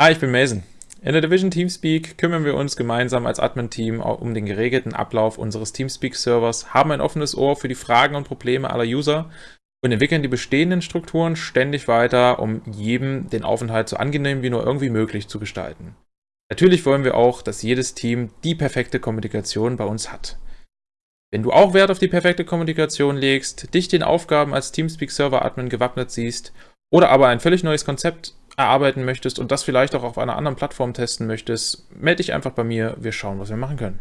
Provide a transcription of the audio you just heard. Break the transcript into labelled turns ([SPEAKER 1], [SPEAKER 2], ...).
[SPEAKER 1] Hi, ich bin Mason. In der Division Teamspeak kümmern wir uns gemeinsam als Admin-Team um den geregelten Ablauf unseres Teamspeak-Servers, haben ein offenes Ohr für die Fragen und Probleme aller User und entwickeln die bestehenden Strukturen ständig weiter, um jedem den Aufenthalt so angenehm wie nur irgendwie möglich zu gestalten. Natürlich wollen wir auch, dass jedes Team die perfekte Kommunikation bei uns hat. Wenn du auch Wert auf die perfekte Kommunikation legst, dich den Aufgaben als Teamspeak-Server-Admin gewappnet siehst oder aber ein völlig neues Konzept erarbeiten möchtest und das vielleicht auch auf einer anderen Plattform testen möchtest, melde dich einfach bei mir. Wir schauen, was wir machen können.